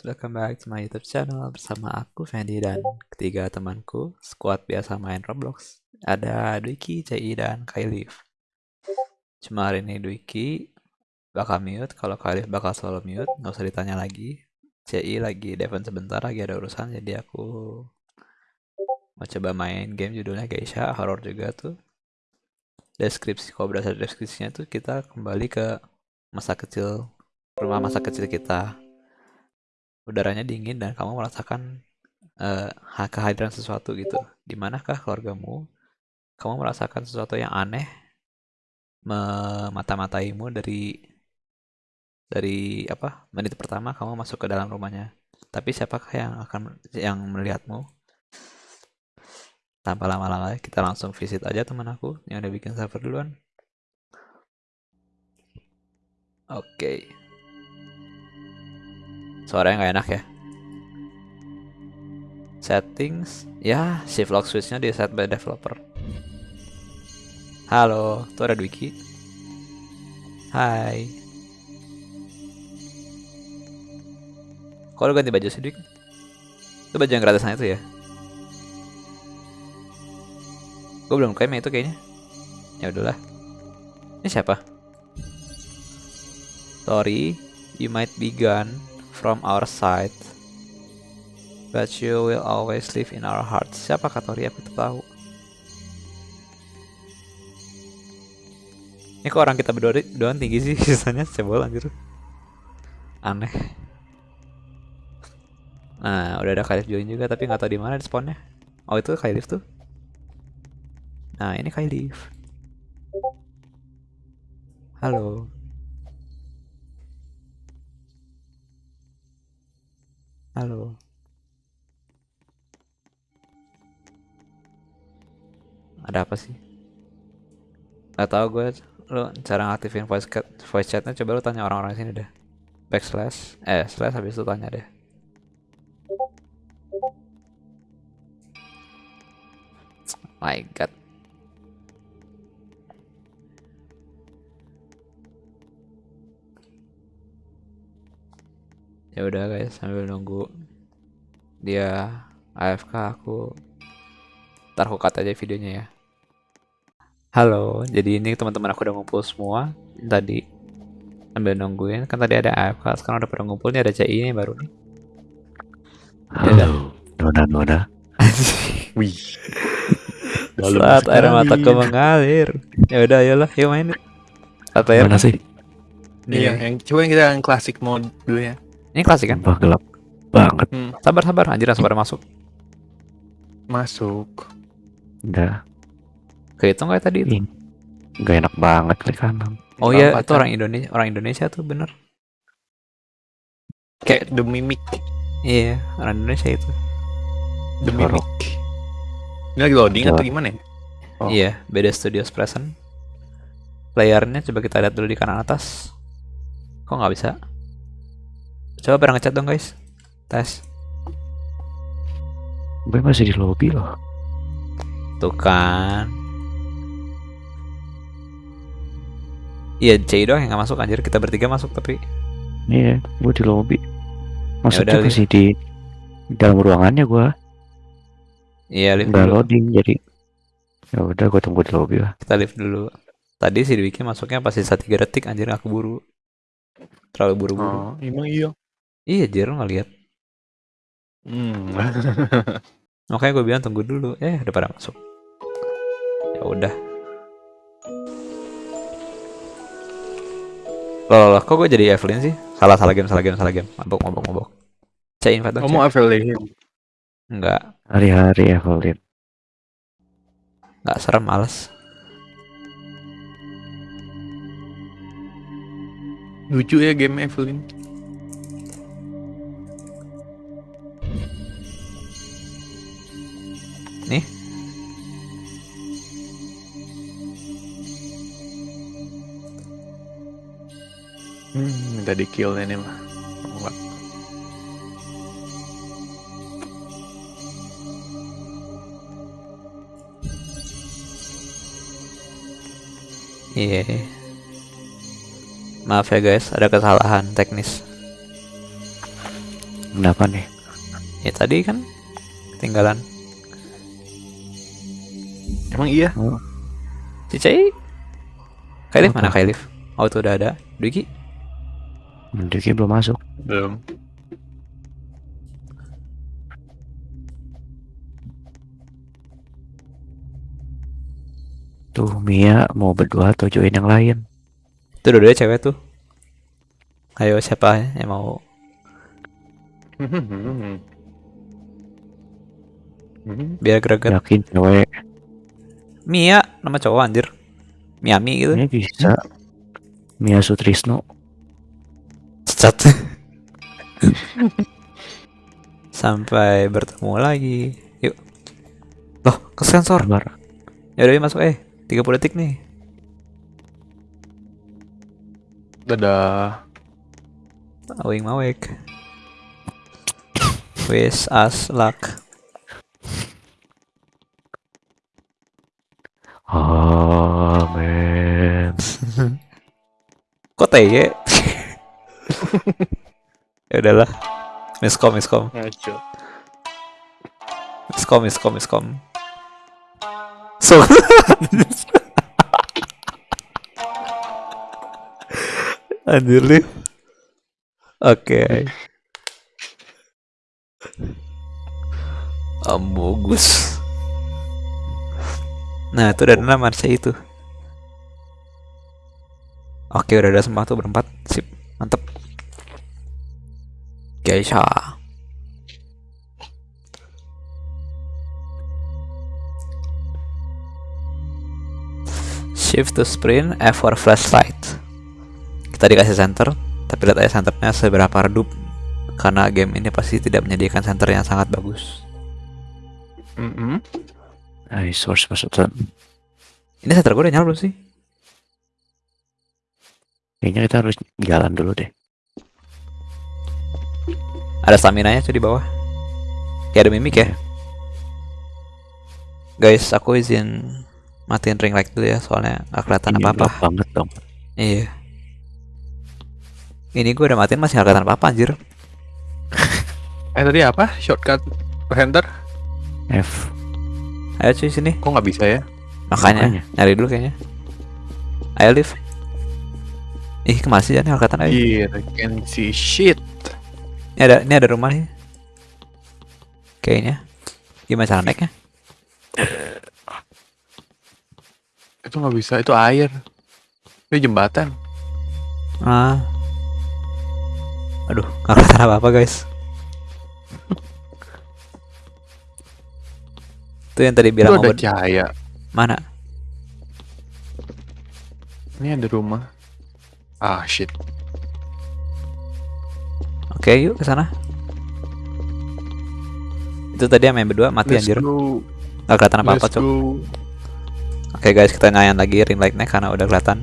guys, welcome back to my YouTube channel bersama aku Fendi dan ketiga temanku squad biasa main Roblox. Ada Dwiki, CI dan Kailif. Cuma hari ini Dwiki bakal mute, kalau Kailif bakal selalu mute, nggak usah ditanya lagi. CI lagi defense sebentar, lagi ada urusan, jadi aku mau coba main game judulnya Geisha, horror juga tuh. Deskripsi, kalau berdasar deskripsinya tuh kita kembali ke masa kecil rumah masa kecil kita udaranya dingin dan kamu merasakan uh, kehadiran sesuatu gitu. Di manakah keluargamu? Kamu merasakan sesuatu yang aneh memata-mataimu dari dari apa menit pertama kamu masuk ke dalam rumahnya. Tapi siapakah yang akan yang melihatmu? Tanpa lama-lama kita langsung visit aja teman aku yang udah bikin server duluan. Oke. Okay. Suaranya nggak enak ya. Settings, ya shift lock switchnya di set by developer. Halo, tuh ada Dwiki. Hai. Lu ganti baju sih, Dwiki? Itu baju yang gratisan itu ya? Gue belum klaim itu kayaknya. Ya udahlah. Ini siapa? Sorry, you might be gone from our side. But you will always live in our hearts. Siapa Katori? Aku tahu. Ini kok orang kita berdua doang tinggi sih sisanya cebol anjir. Aneh. Nah, udah ada Kailif join juga tapi nggak tahu di mana spawnnya. Oh, itu Kailif tuh. Nah, ini Kailif. Halo. Halo. Ada apa sih? Gak tau gue. Lo cara ngaktifin voice chat voice chatnya. Coba lo tanya orang-orang sini deh. Backslash. Eh slash habis itu tanya deh. My god ya udah guys sambil nunggu dia AFK aku ntar aku cut aja videonya ya. Halo jadi ini teman-teman aku udah ngumpul semua. Tadi sambil nungguin kan tadi ada AFK sekarang udah pada ngumpul nih ada CI ini baru nih. Ya halo Nona Nona. Wih. Saat air mataku mengalir. Ya udah ayolah yuk main. Apa ya mana sih? Iya, yang coba yang kita yang klasik mode dulu ya. Ini klasik kan? Wah, gelap banget. Hmm. Sabar sabar, anjir sabar masuk. Masuk. Udah. Kehitung kayak tadi itu. Gak enak banget klik kanan. Oh iya, itu orang Indonesia, orang Indonesia tuh bener. Kayak The Mimic. Iya, orang Indonesia itu. The Mimic. Ini lagi loading atau gimana ya? Oh. Iya, beda studios present. Layarnya coba kita lihat dulu di kanan atas. Kok nggak bisa? Coba bareng ngechat dong guys. Tes. Gue masih di lobby loh. Tuh kan. Iya, C doang yang gak masuk anjir. Kita bertiga masuk tapi. Iya, gue di lobby. Maksudnya ya masih di dalam ruangannya gue. Iya, lift Udah dulu. loading jadi. Ya udah, gue tunggu di lobby lah. Kita lift dulu. Tadi si Dwiki masuknya pasti sisa 3 detik anjir aku buru. Terlalu buru-buru. Oh, emang iya. Iya, Jer ngeliat. Hmm. Makanya gue bilang tunggu dulu. Eh, udah pada masuk. Ya udah. Loh, loh, kok gue jadi Evelyn sih? Salah, salah game, salah game, salah game. Mabok, mabok, mabok. Cek invite dong. Kamu Evelyn? Enggak. Hari-hari Evelyn. Enggak serem, males. Lucu ya game Evelyn. Hmm, minta di kill ini mah. Enggak. Iya. Yeah. Maaf ya guys, ada kesalahan teknis. Kenapa nih? Ya tadi kan ketinggalan. Emang iya? Cicai. Kailif mana Kailif? Oh itu udah ada. Duki. Diki belum masuk. Belum. Tuh Mia mau berdua atau join yang lain? Itu dua cewek tuh. Ayo siapa yang mau? Biar greget. Yakin cewek. Mia nama cowok anjir. Miami gitu. Ini bisa. Mia Sutrisno. Cat. Sampai bertemu lagi. Yuk. Loh, ke sensor. Ya udah masuk eh. 30 detik nih. Dadah. Awing mawek. Wish us luck. Amen. Kok TY? Ya udahlah. Miskom, miskom. Ngaco. Miskom, miskom, miskom. So. Anjir nih. Oke. Amogus. Nah, itu dan nama saya itu. Oke, udah ada semua tuh berempat. Sip, mantep. Geisha. Shift to sprint, F for flashlight. Kita dikasih center, tapi lihat aja centernya seberapa redup. Karena game ini pasti tidak menyediakan center yang sangat bagus. Mm-mm. Nice source pesan. Ini center gue udah nyala belum sih? Kayaknya kita harus jalan dulu deh. Ada stamina nya tuh di bawah. Kayak ada mimik ya. Guys, aku izin matiin ring light dulu ya, soalnya nggak kelihatan apa-apa. banget dong. Iya. Ini gue udah matiin masih nggak kelihatan apa-apa anjir. Eh tadi apa? Shortcut enter? F. Ayo cuy sini. Kok nggak bisa ya? Makanya, Makanya. nyari dulu kayaknya. Ayo live. Ih, ke mana sih Jan? Kelihatan ayo. Here, I can see shit. Ini ada ini ada rumah nih. Kayaknya. Gimana cara naiknya? Itu nggak bisa, itu air. Ini jembatan. Ah. Aduh, nggak kelihatan apa-apa guys. Itu yang tadi Itu bilang mau ada cahaya. mana? Ini ada rumah. Ah shit. Oke, yuk ke sana. Itu tadi yang main berdua mati Let's anjir. go. Nggak kelihatan apa-apa, Cok. Oke guys, kita nyalain lagi ring lightnya karena udah kelihatan.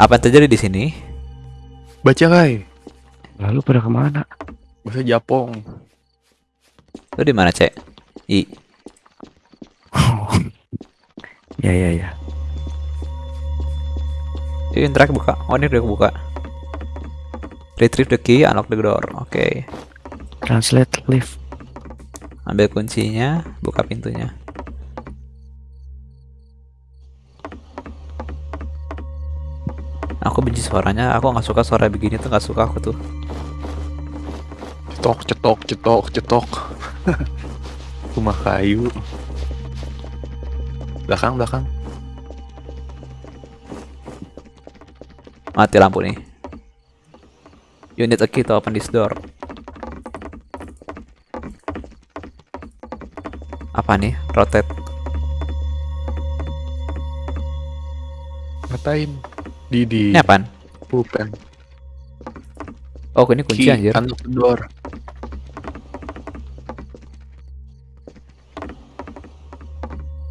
Apa yang terjadi di sini? Baca kai. Lalu pada ke mana? Bahasa Japong. Lu di mana, Cek? I. ya ya ya. Ini interact buka. Oh, ini udah buka. Retrieve the key, unlock the door. Oke. Translate lift. Ambil kuncinya, buka pintunya. Aku benci suaranya. Aku nggak suka suara begini tuh nggak suka aku tuh. Cetok, cetok, cetok, cetok. Rumah kayu. Belakang, belakang. Mati lampu nih. You need a key to open this door. Apa nih? Rotate. Ngatain. Didi. Ini apaan? Bukan. Oh, ini kunci Key, anjir. unlock the door.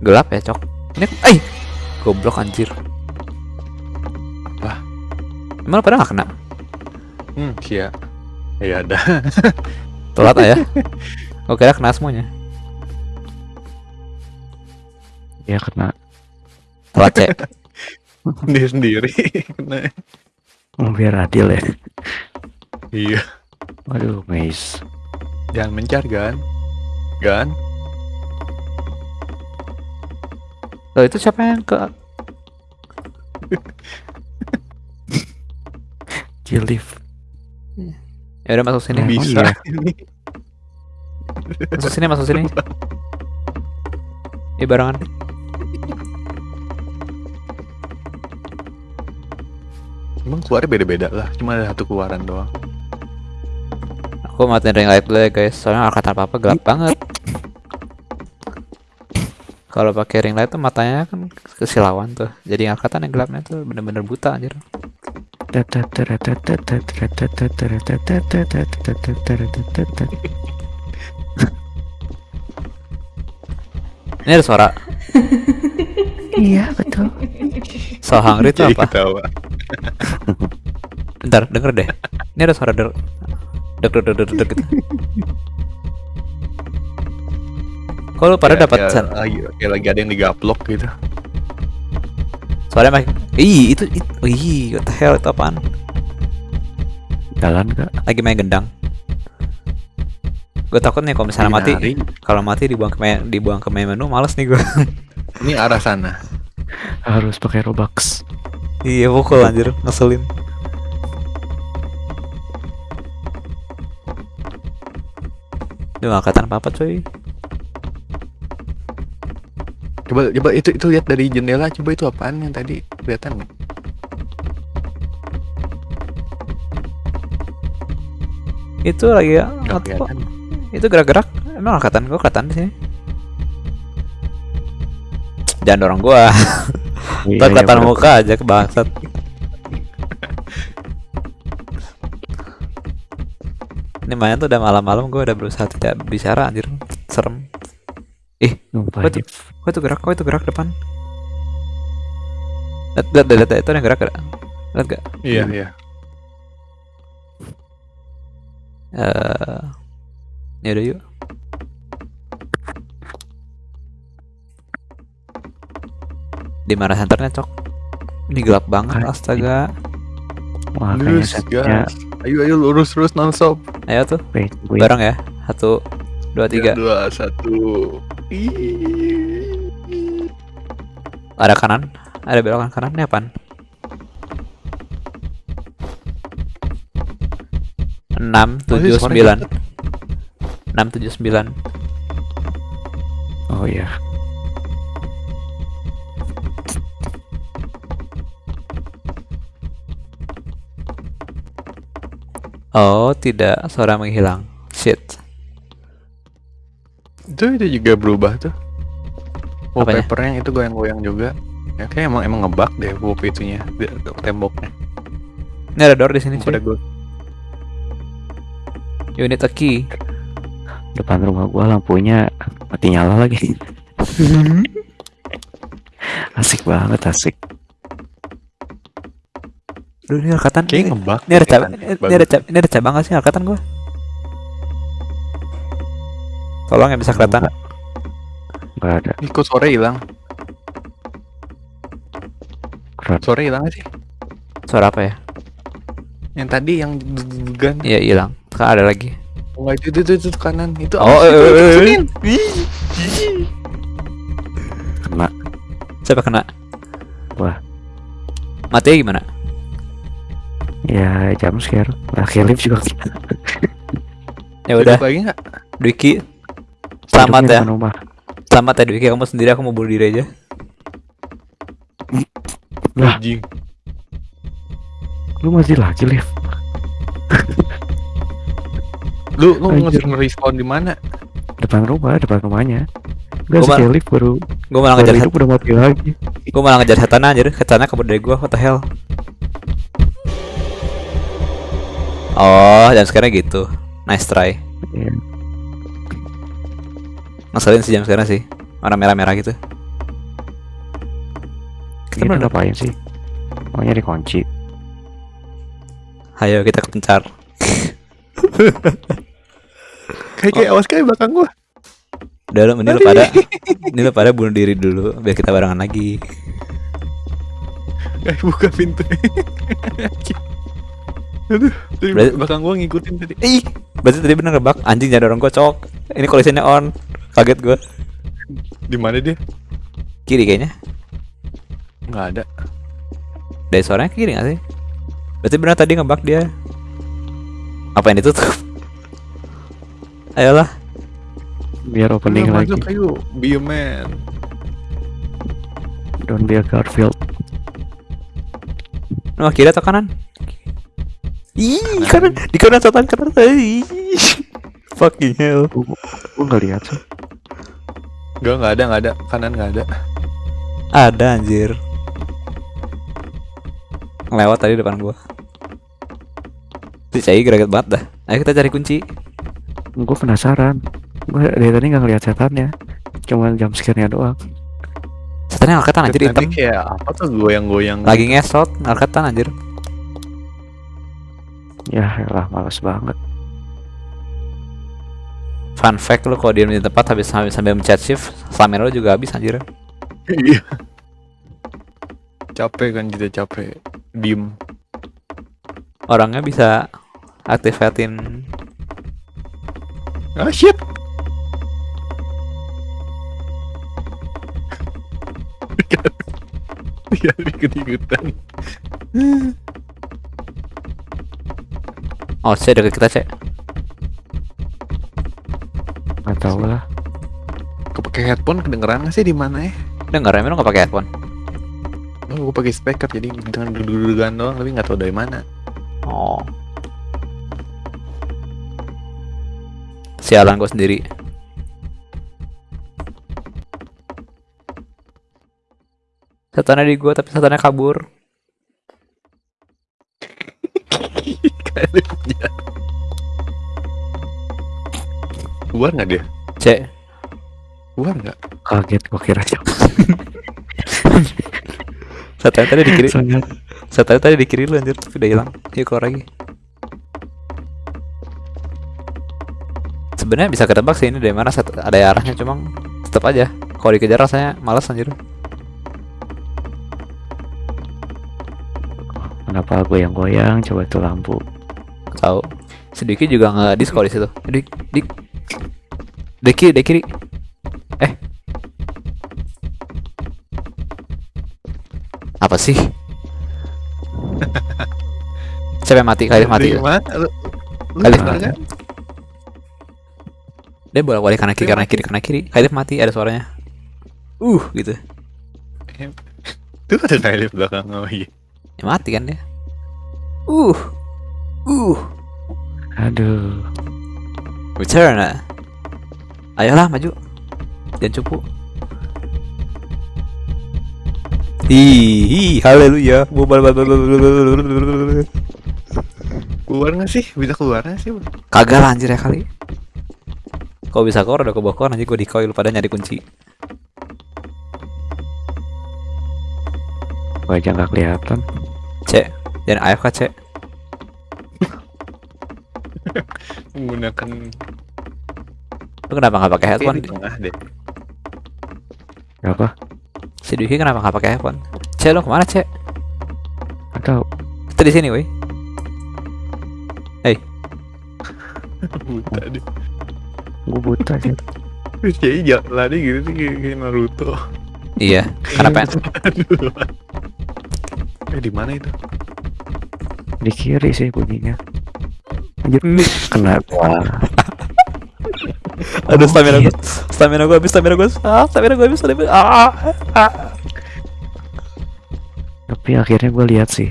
Gelap ya, Cok. Ini eh goblok anjir. Apa? Emang lu pada gak kena? Iya. Iya ada. Telat ya. Gue kira kena semuanya. Ya kena. Telat cek. Dia sendiri. Kena. Oh, biar adil ya. Iya. Waduh, maze. Jangan mencar kan? Gan? Loh itu siapa yang ke Jilif. Ya udah masuk sini. Bisa iya. ini. Masuk sini, masuk sini. Iya barengan. Emang keluarnya beda-beda lah. Cuma ada satu keluaran doang. Aku matiin ring light dulu ya guys, soalnya angkatan papa gelap banget. Kalau pakai ring light tuh matanya kan kesilauan tuh. Jadi angkatan yang gelapnya tuh bener-bener buta anjir. Ini ada suara. Iya betul. So hungry itu apa? Bentar, denger deh. Ini ada suara der dek dek dek dek dek gitu. Kok lu pada dapat sen? lagi, lagi ada yang digaplok gitu. Soalnya makin Ih, itu, itu ih, what the hell itu apaan? Jalan kak. Lagi main gendang. Gue takut nih kalau misalnya mati, kalau mati dibuang ke main, dibuang ke main menu, males nih gue. Ini arah sana. Harus pakai Robux. iya, pukul anjir, ngeselin. Duh, angkatan apa coy? Coba coba itu itu lihat dari jendela coba itu apaan yang tadi kelihatan nggak? Itu lagi ya, itu gerak-gerak. Emang angkatan gue kelihatan di sini. Jangan dorong gua. Iya, iya, kelihatan bener. muka aja ke bangsat. Ini mainnya tuh udah malam-malam gue udah berusaha tidak bicara anjir. Serem. Sumpah, Kok itu, kok itu gerak? Kok itu gerak depan? Lihat, lihat, lihat, itu yang gerak gerak. Lihat gak? Iya iya. Eh, ya udah yuk. Di mana senternya cok? Ini gelap banget, astaga. Wah, Lurus, gas. Ayo ayo lurus terus nonstop. Ayo tuh, wait, wait. bareng ya. Satu, dua, tiga. Dua satu. Ada kanan, ada belokan kanan. Ini apaan? Enam, tujuh, suaranya sembilan. Enam, tujuh, sembilan. Oh iya. Oh, tidak. Suara menghilang. Itu itu juga berubah tuh. Apanya? Wallpaper yang itu goyang-goyang juga. Ya kayak emang emang ngebug deh wallpaper itunya temboknya. Ini ada door di sini, Pada cuy. gue Unit a key. Depan rumah gua lampunya mati nyala lagi. asik banget, asik. Duh, ini angkatan. kayak Ini, ini ada cabang. kan. Ini ada cabang. Ini ada cabang nggak sih angkatan gua? Tolong yang bisa kelihatan. Gak ada. Kok sore hilang? Sore hilang sih? Suara apa ya? Yang tadi yang dudugan. Iya hilang. Kan ada lagi. Oh, itu, itu, itu, itu kanan. Itu Oh, eh, eh, eh. Kena. Siapa kena? Wah. Matinya gimana? Ya jam scare. Khilif juga. Ya udah, lagi nggak? Dwiki. Selamat ya. Rumah. Selamat ya Dwiki. Kamu sendiri aku mau bunuh diri aja. Lah. Anjing. Lu mati lagi, Liv. Lu lu nge-respawn di mana? Depan rumah, depan rumahnya. Gua sih, Khilif baru Gue malah ngejar hidup udah mati lagi. Gue malah ngejar setan anjir. Setannya kabur dari gue. What the hell? Oh, jam sekarang gitu. Nice try. Iya. Ngeselin sih jam sekarang sih. Warna merah-merah gitu. Kita Kita belum ngapain sih? Maunya dikunci. Ayo kita kepencar. Kayak kayak awas kayak belakang gua. Udah lu, ini pada ini lu pada bunuh diri dulu biar kita barengan lagi. Kayak buka pintu. Aduh, Berarti- belakang gua ngikutin tadi. Ih, berarti tadi bener ngebak anjing jadi orang kocok. Ini kolisinya on. Kaget gue. Di mana dia? Kiri kayaknya. Nggak ada. Dari suaranya kiri gak sih? Berarti bener tadi ngebak dia. Apa yang ditutup? Ayolah. Biar opening Ayo, lagi. ayo, be a man. Don't be a Garfield. Nah, kiri atau kanan? Ih, kanan. Di kanan kanan. Ih. Fucking hell. Gua, gua nggak lihat sih. Enggak, nggak ada, nggak ada. Kanan nggak ada. Ada anjir. Ngelewat tadi depan gua. Si Cai greget banget dah. Ayo kita cari kunci. Gua penasaran. Gua dari tadi nggak ngeliat setannya. Cuma jam scare-nya doang. Setannya alketan anjir Tadi hitam. kayak apa tuh goyang-goyang. Lagi ngesot, alketan anjir. Ya lah males banget. Fun fact lu kalau diam di tempat habis sambil, sambil mencet shift, stamina lu juga habis anjir. Iya. capek kan kita capek. Diem. Orangnya bisa aktivatin Ah shit. Ya, ikut-ikutan. Oh, C deket kita, C. Nggak tahu lah. Kepake headphone kedengeran nggak sih di mana ya? Dengar emang nggak pakai headphone. Oh, gue pakai speaker jadi dengan duduk-dudukan doang tapi nggak tahu dari mana. Oh. Sialan gua sendiri. Setannya di gua tapi setannya kabur. Kayak punya. Keluar nggak dia? C. Keluar nggak? Kaget gua kira siapa. Setannya tadi di kiri. Setannya tadi di kiri lu anjir tapi udah hilang. Yuk keluar lagi. Sebenarnya bisa ketebak sih ini dari mana set ada arahnya cuma tetap aja kalau dikejar rasanya malas anjir. Kenapa goyang-goyang? Coba tuh lampu. tahu sedikit juga nggak disco di situ di di di kiri di kiri. Eh. Apa sih? Siapa yang mati? Kali mati lu Kali mati. dia bolak balik kanan kiri kanan kiri kanan kiri. Kali mati ada suaranya. Uh gitu. Tuh ada di belakang oh iya. ya mati kan dia? Uh uh. Aduh. Return ah. ayolah maju jangan cupu Hihi, haleluya. Keluar nggak sih? Bisa keluar nggak sih? Kagak lah anjir ya kali. Kau bisa keluar udah kebokor nanti gue dikoi lu pada nyari kunci. Aja nggak kelihatan. C. Dan AFK C. Menggunakan Lu kenapa nggak pakai headphone? di tengah deh. Apa? Si Dwiki kenapa nggak pakai headphone? C lu ke mana C? Nggak tahu. Kita di sini woi. Buta deh. Gua buta sih. Terus jadi jalannya gitu sih kayak, Naruto. Iya. Kenapa? Aduh. Eh di mana itu? Di kiri sih bunyinya. Anjir. Kena gua. Aduh Oh, stamina gue. Stamina gue habis. Stamina gue. Ah, stamina gue habis. Stamina ah, ah. Tapi akhirnya gua lihat sih.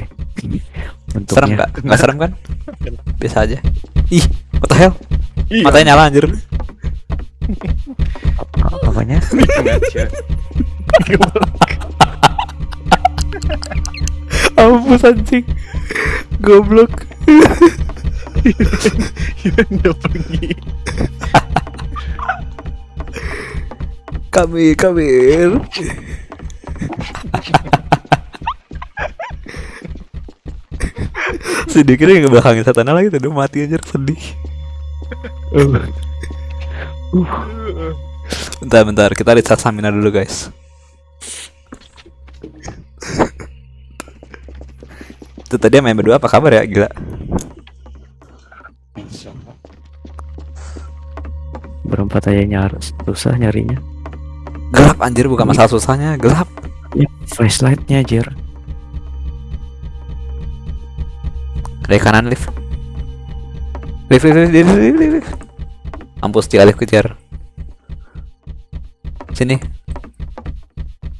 Bentuknya. Serem nggak? Nggak serem kan? Bisa aja. Ih, what the hell? Iya. Matanya nyala anjir. Apanya? Ampus anjing. Goblok. Udah pergi. Kami, kami. Sedikit yang ngebelakangin satana lagi tuh, mati anjir sedih. Bentar, bentar, kita recharge stamina dulu guys. Itu tadi main berdua apa kabar ya? Gila. Berempat aja nyar susah nyarinya Gelap anjir bukan masalah susahnya, gelap. ya flashlightnya anjir Dari kanan lift. Lift lift lift lift lift, lift. Mampus dia lift kejar. Sini.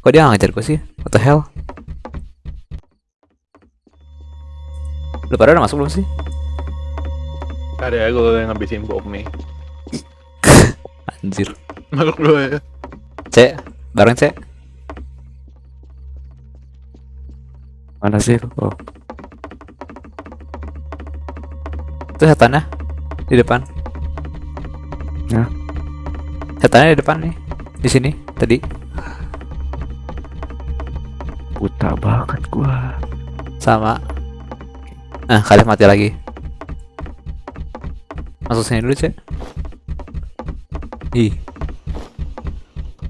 Kok dia nggak ngejar gue sih? What the hell? Lu pada udah masuk belum sih? Ada gue ngabisin bom nih. Anjir. Masuk dulu ya. Cek, bareng cek. mana sih oh Itu setannya di depan. Hah? Setannya di depan nih. Di sini tadi. buta banget gua Sama. Nah, kalian mati lagi. Masuk sini dulu, Cek. Ih,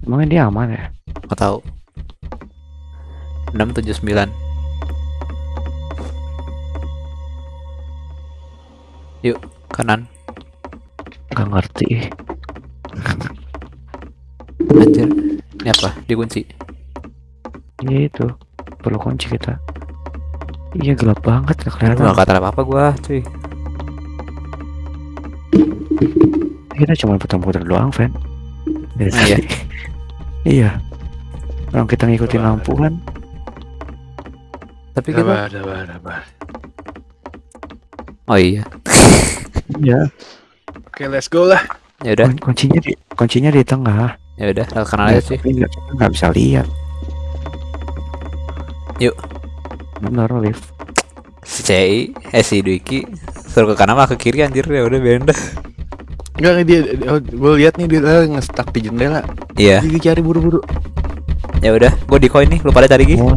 emangnya dia aman ya nggak tahu. 679. Yuk, kanan. nggak ngerti Anjir. Ini apa? Dikunci. Iya itu perlu kunci kita. Iya gelap banget Gak kelihatan. kata apa-apa gua, cuy. Kita cuma putar-putar doang, Van. Dari iya. tadi. iya. Orang kita ngikutin lampu kan. Tapi kita sabar, sabar. Oh iya. Iya. Oke, let's go lah. Ya udah, Kun- Kuncinya di kuncinya di tengah. ya udah, kanan aja sih. Tapi nggak bisa lihat. Yuk. Bener lift. Si CI, eh si Dwiki suruh ke kanan mah ke kiri anjir ya udah dah. Enggak dia, gue lihat nih dia nge-stuck di jendela. Iya, Jadi cari buru-buru. ya udah, gua di coin nih, lu pada cari Gi. Oh,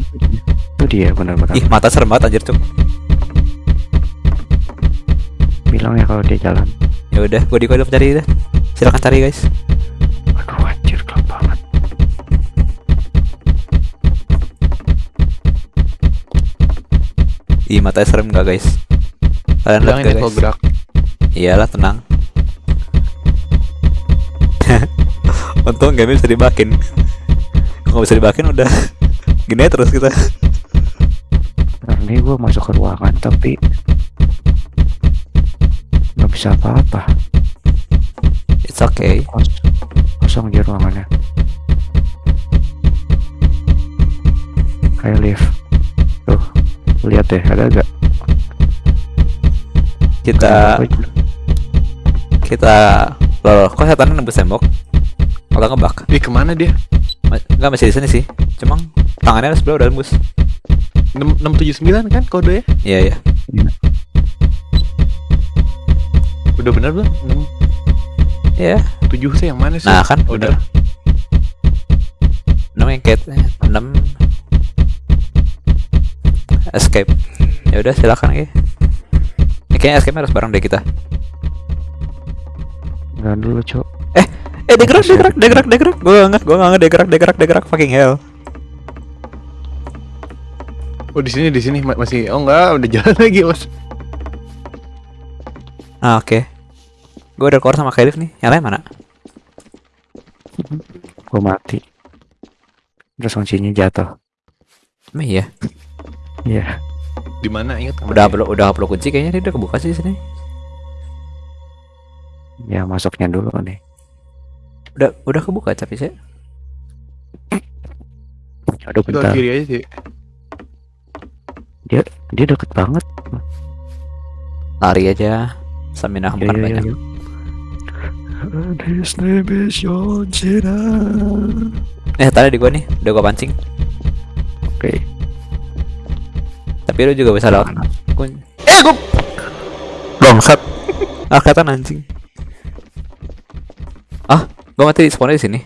itu dia benar-benar. Ih, mata serem banget anjir, Cuk. Bilang ya kalau dia jalan. Ya udah, gua di coin lu cari dah. Silakan cari, guys. Aduh anjir gelap banget. Ih, matanya serem gak, guys? Kalian lihat guys? gerak. Iyalah, tenang. Untung game bisa dibakin. Kalau bisa dibakin udah gini terus kita. Nah, ini gue masuk ke ruangan tapi nggak bisa apa-apa. It's okay. Kos kosong di ruangannya. Kayak lift. Tuh, lihat deh ada gak? Kita kita loh, kok setannya nembus tembok? Kalau ngebak? Ih, ke mana dia? Ma- Nggak masih di sini sih. Cuma tangannya sebelah udah nembus. 6, 679 kan kode ya? Iya iya. Udah benar belum? Iya. 6, 7 sih yang mana sih? Nah kan Oh, udah. Enam yang cat enam escape. Ya udah silakan ya. Kayaknya escape harus bareng deh kita. Nggak dulu cok. Eh dia gerak, dia gerak, dia gerak, dia gerak. Gue nggak, gue nggak, dia gerak, dia gerak, dia gerak, fucking hell. Oh, di sini di sini ma- masih oh enggak, udah jalan lagi, Bos. Ah oke. Gue udah keluar sama Khalif nih. Yang lain mana? Gue mati. Terus kuncinya jatuh. Emang iya. Iya. Di mana ingat Udah upload, udah upload kunci kayaknya dia udah kebuka sih di sini. Ya masuknya dulu nih. Udah udah kebuka tapi sih. Aduh bentar. kiri aja sih. Dia deket banget. Lari aja. Stamina Iya, bukan iya, banyak. iya. And his name is John Cena. Eh tadi di gua nih, udah gua pancing. Oke. Tapi lu juga bisa lewat kun. Eh gua bangsat. ah kata anjing. Gua mati spawnnya di sini.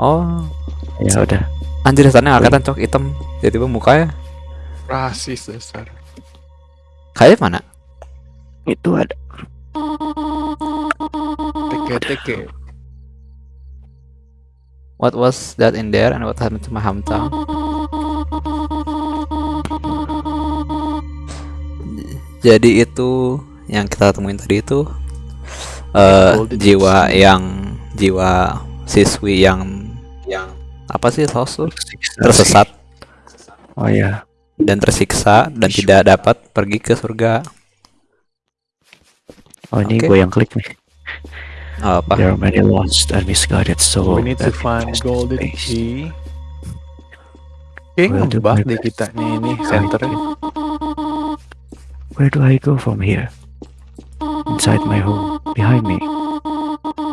Oh, Ya udah. anjir setannya angkatan cok hitam. Tiba-tiba mukanya. Rasis dasar. Kayak mana? Itu ada. Teke teke. What was that in there and what happened to my hometown? Jadi itu yang kita temuin tadi itu eh Golden jiwa yang jiwa siswi yang yang apa sih Sosu tersesat Oh ya, dan tersiksa dan tidak dapat pergi ke surga. oh ini gue yang klik nih. Oh, apa? There are many lost and misguided souls. We need to find golden space. key. Do ngebug deh kita nih ini senternya. Where do I go from here? Inside my home, behind me,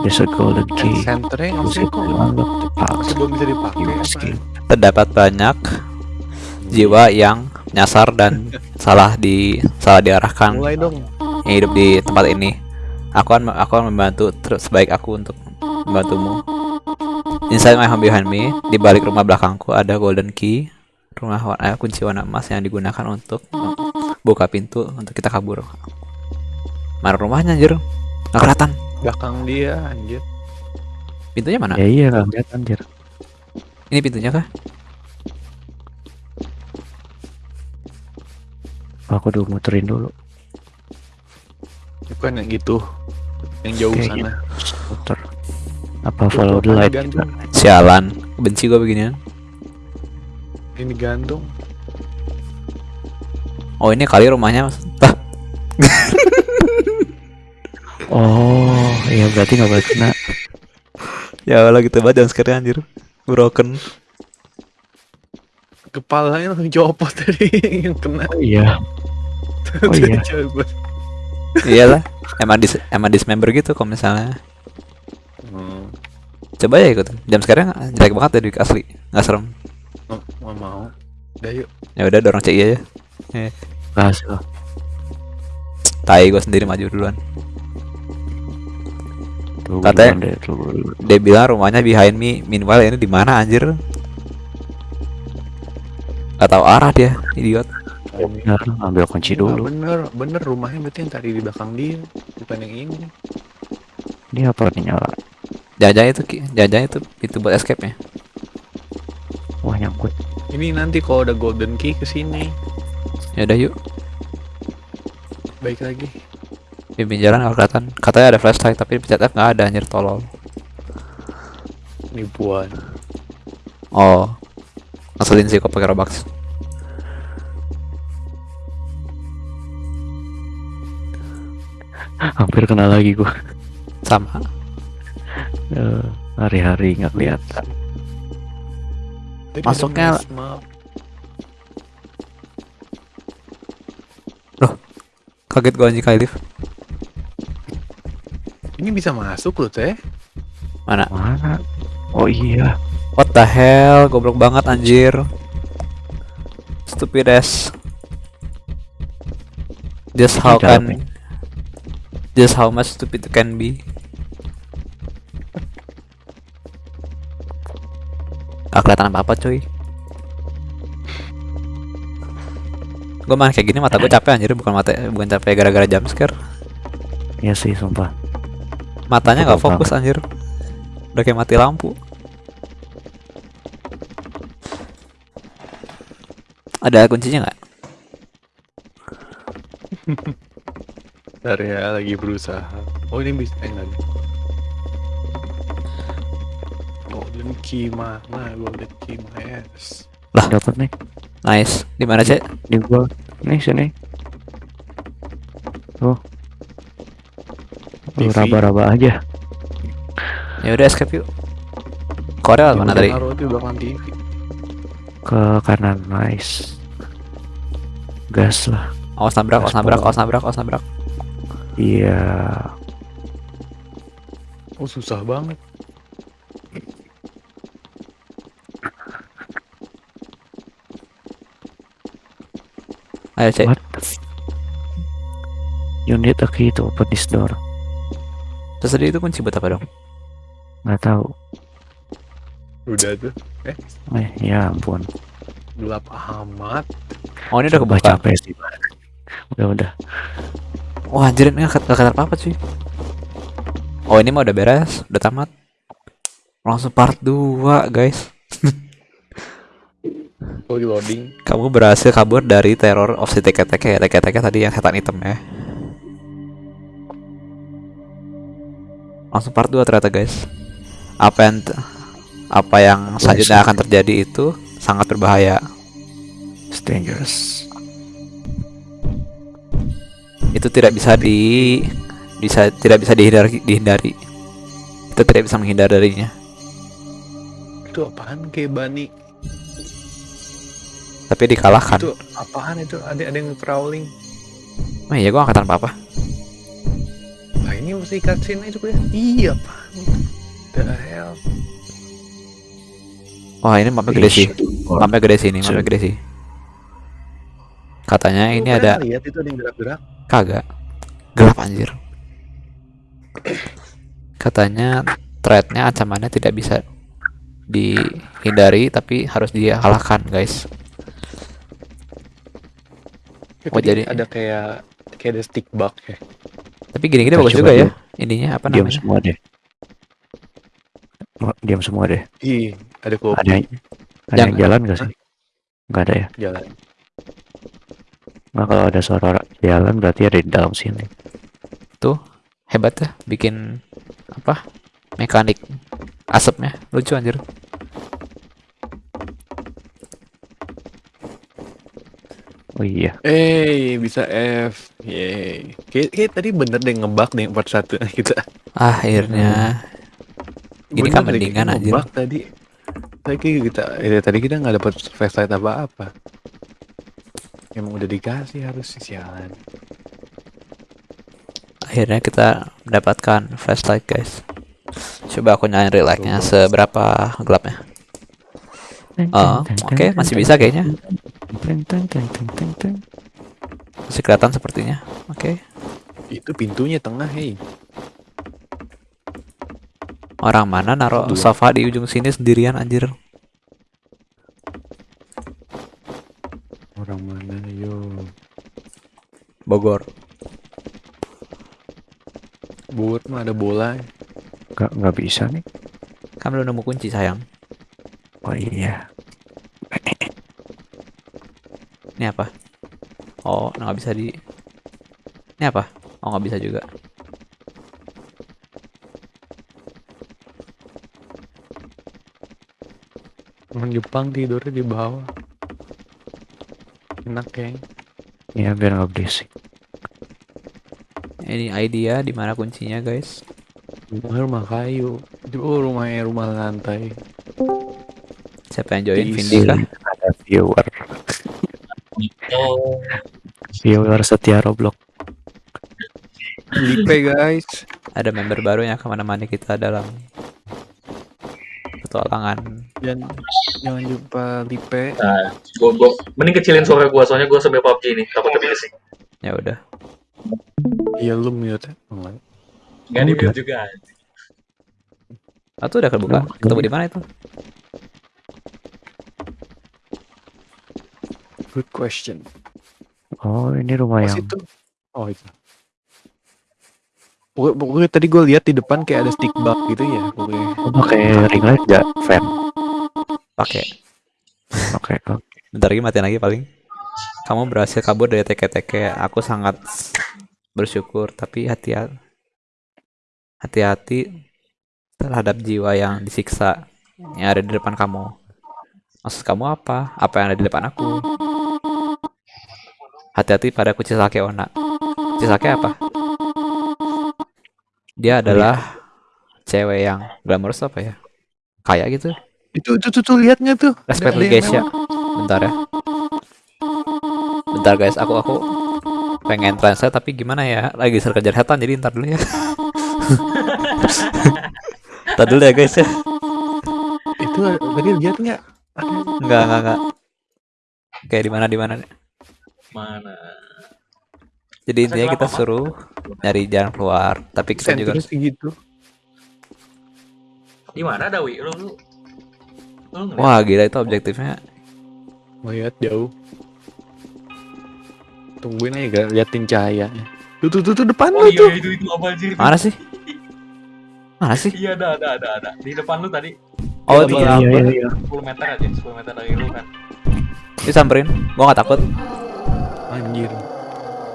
there's a golden key. Use it to unlock the path. You escape. Terdapat banyak jiwa yang nyasar dan salah di salah diarahkan Mulai dong. yang hidup di tempat ini. Aku akan aku akan membantu terus sebaik aku untuk membantumu. Inside my home behind me, di balik rumah belakangku ada golden key, rumah warna eh, kunci warna emas yang digunakan untuk buka pintu untuk kita kabur. Mana rumahnya anjir? Nggak kelihatan. Belakang dia anjir. Pintunya mana? Ya iya nggak lihat anjir. Ini pintunya kah? Aku dulu muterin dulu. Bukan yang gitu. Yang jauh Oke, sana. Muter. Apa follow the light? digantung? Sialan, benci gua beginian. Ini gantung. Oh ini kali rumahnya Tah, Oh, iya berarti nggak boleh kena. Ya Allah gitu banget jam sekarang anjir Broken Kepalanya langsung copot tadi yang kena. Oh iya. Oh iya. Coba. Iyalah Emang dis emang dismember gitu kalau misalnya Hmm, Coba ya ikut Jam sekarang jelek banget ya di asli Nggak serem mau, mau mau. Udah yuk. Ya udah dorong CI aja Berhasil. Tai gue sendiri maju duluan Katanya- deh. Dia bilang rumahnya behind me Meanwhile ini di mana anjir Gak tahu arah dia Idiot Bener, ambil kunci Enggak, dulu. bener, bener rumahnya berarti yang tadi di belakang dia, bukan yang ini. Ini apa nih nyala? Jangan-jangan itu Ki. Jangan-jangan itu Itu buat escape nya Wah nyangkut. Ini nanti kalau udah golden key ke sini, Ya udah yuk baik lagi. Pimpin jalan kalau kelihatan Katanya ada flashlight Tapi pencet F nggak ada anjir tolol Nipuan. Oh Ngeselin sih kok pakai Robux Hampir kena lagi gua. Sama Eh, Hari-hari nggak kelihatan. Tadi ada Masuknya- map. Kaget gue anjing Kailif Ini bisa masuk loh teh. Mana? Mana? Oh iya. What the hell? Goblok banget anjir. Stupid ass. Just how can Just how much stupid it can be. Gak kelihatan apa-apa cuy. Gue main kayak gini mata gue capek anjir bukan mata bukan capek gara-gara jumpscare. Iya sih sumpah. Matanya nggak fokus anjir. Udah kayak mati lampu. Ada kuncinya nggak? Bentar ya, lagi berusaha. Oh ini bisa eh, enggak. Golden key mana? Golden key yes. Dapat nih. Nice. Di mana cek? Di gua. Nih sini. Tuh. Lu TV. raba-raba aja. Ya udah escape yuk. Korea mana tadi? Taruh di belakang TV. Ke kanan, nice. Gas lah. Awas nabrak, awas nabrak, awas nabrak, awas nabrak. Iya. Oh susah banget. Ayo cek. What? f- You need a key to open this door. Terus tadi itu kunci buat apa dong? Nggak tahu. Udah tuh. Eh Eh, ya ampun. gelap amat. Oh ini udah kebuka. capek sih. Udah udah. Wah anjir ini nggak kelihatan apa-apa cuy. Oh ini mah udah beres, udah tamat. Langsung part 2 guys. Oh di loading. Kamu berhasil kabur dari teror of si teke-teke ya Teke-teke tadi yang setan hitam ya langsung part 2 ternyata guys apa yang apa yang selanjutnya akan terjadi itu sangat berbahaya It's dangerous. itu tidak bisa di bisa tidak bisa dihindari dihindari kita tidak bisa menghindar darinya Itu apaan kayak bani? tapi dikalahkan Itu apaan itu? Ada ada yang crawling. oh iya gua angkatan apa apa Nah ini mesti cutscene itu ya? Iya itu? The hell? wah ini mapnya gede sih Or- mapnya gede sih ini mapnya gede sih katanya ini Lu ada lihat itu ada yang gerak-gerak. kagak gelap anjir katanya threatnya ancamannya tidak bisa dihindari tapi harus dia kalahkan guys Ya, Oh, jadi- ada kayak kayak ada stick bug ya. Tapi gini-gini bagus juga ya ininya apa Diam namanya semua deh. Oh, diam semua deh. Ih, ada kopi Ada yang, ada yang Jangan. jalan gak sih? Gak ada ya? jalan. Nah kalau ada suara orang jalan berarti ada di dalam sini. hebat ya bikin apa mekanik asapnya lucu anjir Oh iya. Eh, bisa F. Yeay. Kayak, kayak tadi bener deh ngebug deh yang part satu kita. akhirnya Gini kan Bener deh, mendingan, anjir. ngebug tadi. Tadi kita, eh, tadi kita nggak dapat flashlight apa-apa. Emang udah dikasih harus sialan. akhirnya kita mendapatkan flashlight guys coba aku nyalain real light-nya seberapa gelapnya oh oke masih bisa kayaknya masih kelihatan sepertinya oke Itu pintunya tengah, hei. orang mana naruh sofa di ujung sini sendirian anjir Orang mana, yo. Bogor Buat mah ada bola. Gak, nggak bisa nih. kan belum nemu kunci sayang Oh iya. Ini apa oh nggak bisa di ini apa oh nggak bisa juga Orang Jepang tidurnya di bawah. Enak ya. Ya biar nggak berisik. ini idea di mana kuncinya guys Rumah rumah kayu. Oh, rumahnya rumah lantai. siapa yang join Di Vindi kah Ada viewer. Oh, Viewer setia Roblox. Lipe guys. ada member baru yang akan menemani kita dalam petualangan Jangan jangan lupa Lipe. nah, gua, gua, mending kecilin suara gua soalnya gua sambil PUBG nih, takutnya berisik. ya udah Iya lu mute. Enggak. Nggak di mute juga. ah tuh udah kebuka ketemu di mana itu Good question. Oh ini rumah Oh, yang situ. Oh itu. Pokoknya, pokoknya tadi gue lihat di depan kayak ada stick bug gitu ya. Pokoknya. Oh, pakai ring light gak? Fan. pakai Oke. oke. bentar lagi matiin lagi paling kamu berhasil kabur dari teke-teke aku sangat bersyukur tapi hati-hati hati-hati terhadap jiwa yang disiksa yang ada di depan kamu maksud kamu apa apa yang ada di depan aku hati-hati pada Kuchisake Ona. Kuchisake apa? Dia adalah cewek yang glamorous apa ya? Kayak gitu. Itu itu tuh, tuh lihat nggak tuh? respect guys ya. Bentar ya. Bentar guys. Aku aku pengen translate tapi gimana ya? Lagi ser kejar setan jadi ntar dulu ya. Ntar dulu ya guys ya. Itu tadi lihat nggak? Ada enggak enggak enggak kayak di mana di mana Mana? jadi Masa intinya kita suruh nyari jalan keluar tapi kita juga senternya segitu. Di mana ada Wi? Lu lu. Wah gila itu objektifnya Lihat jauh. Tungguin aja gak liatin cahayanya. Tuh tuh tuh, tuh depan Oh lu iya tuh. itu itu apa anjir? itu? mana sih mana sih Iya ada ada ada ada. Di depan lu tadi. oh Di iya Iya iya iya. 10 meter aja, 10 meter dari lu kan. disamperin gua nggak takut Anjir.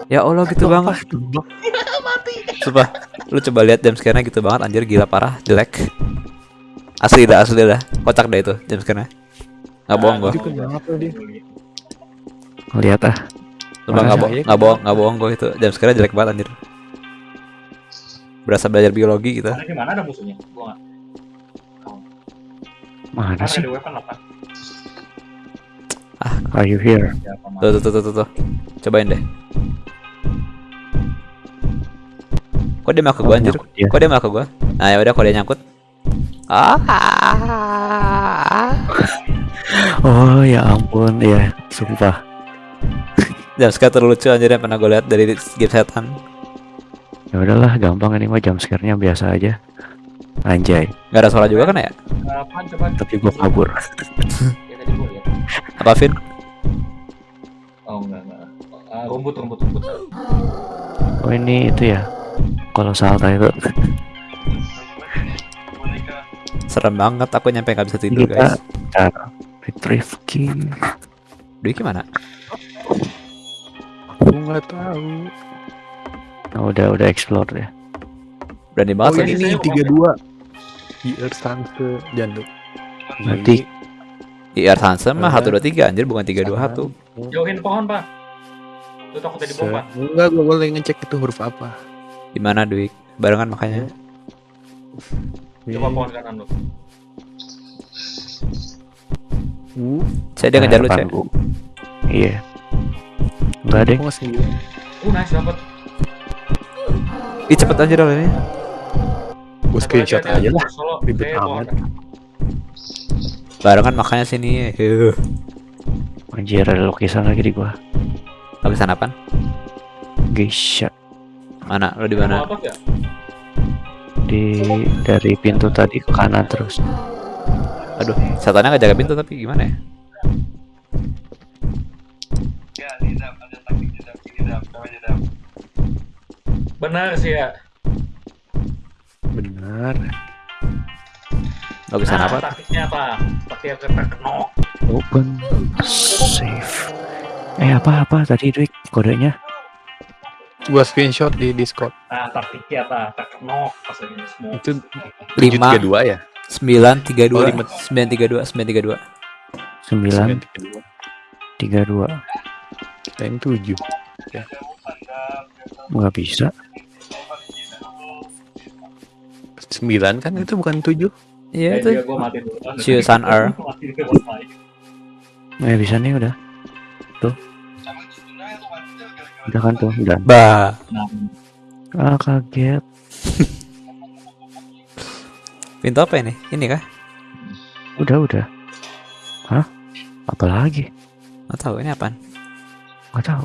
ya allah gitu banget Apa? Sumpah Lu coba lihat jam sekarang gitu banget anjir gila parah, jelek. Asli dah, asli dah. Kocak dah itu jam sekarang. Nggak bohong gua. Lihat ah. Sumpah nggak bohong, saya nggak bohong, nggak bohong gua itu. Jam sekarang jelek banget anjir. Berasa belajar biologi gitu. Mana di mana ada musuhnya? Gua nggak. Mana Mana sih? ada weapon apa? Are you here? Tuh, tuh, tuh, tuh, tuh, tuh. Cobain deh. Kok dia mau ke gua anjir? Kok dia mau ke gua? Nah ya udah kalau dia nyangkut. Ah. Oh ya ampun ya, sumpah. Jam sekarang terlucu anjir yang pernah gue lihat dari game setan. Ya udahlah, gampang ini mah jam scare-nya biasa aja. Anjay, Gak ada suara juga kan ya? Tapi gua kabur. Ya tadi gua lihat. Apa Vin? Oh enggak enggak. Ah, rumput rumput rumput. Oh ini itu ya. Kalau salta itu Serem banget aku nyampe nggak bisa tidur kita guys. cara retrieve key. Dwi gimana? Aku nggak tahu. Nah, udah udah explore ya. Berani Oh banget ini lagi. nih tiga dua. IR ke jantung. Berarti IR Hansen mah Ada. 123 anjir bukan 321. Jauhin pohon, Pak. Lu takut tadi bom, Pak. Enggak, gue boleh ngecek itu huruf apa. Di mana Dwi? Barengan makanya. Coba pohon kanan lu. U. Saya dia ngejar lu, Cek. gua. Iya. Enggak deh. Uh, nice dapat. Ih cepet anjir ini. Gue screenshot aja lah. Ribet amat. Barengan makanya sini. Yuh. Anjir ada lukisan lagi di gua. Lukisan apaan? Geisha Mana? Lu di mana? ya? di dari pintu tadi ke kanan terus. Aduh, setannya nggak jaga pintu tapi gimana ya? Benar sih ya. Benar. Lukisan Nah, apa? Taktiknya apa? Taktiknya kita kenok. Open save. Eh apa apa tadi Dwik kodenya? Gua screenshot di Discord. Nah, taktiknya apa? Tak kenok pas lagi semua. Itu Lima. 732 ya? 932 Oh, lima. 932 932. Sembilan 932. tiga dua. Kita yang 7. Nggak bisa. 9 kan itu bukan 7. Iya Eh, itu. dia gua mati dulu. Choose an R. Mati dulu, bos main. Eh bisa nih udah. Tuh. Udah kan tuh, udah. Bah. Nah, Ah kaget. Pintu apa ini? Ini kah? Udah udah. Hah? Apa lagi? Nggak tahu ini apaan? Nggak tahu.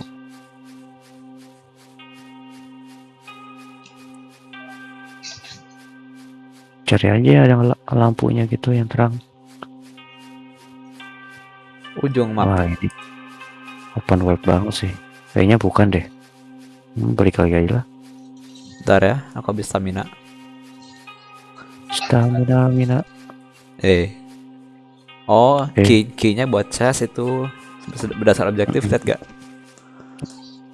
Cari aja la- lampunya gitu yang terang. Ujung map. Wah ini open world banget sih. Kayaknya bukan deh. Hmm, balik lagi aja lah. Bentar ya, aku habis stamina. Stamina, mina. Eh. Oh, Eh. key key-nya buat chest itu berdasar objektif lihat gak?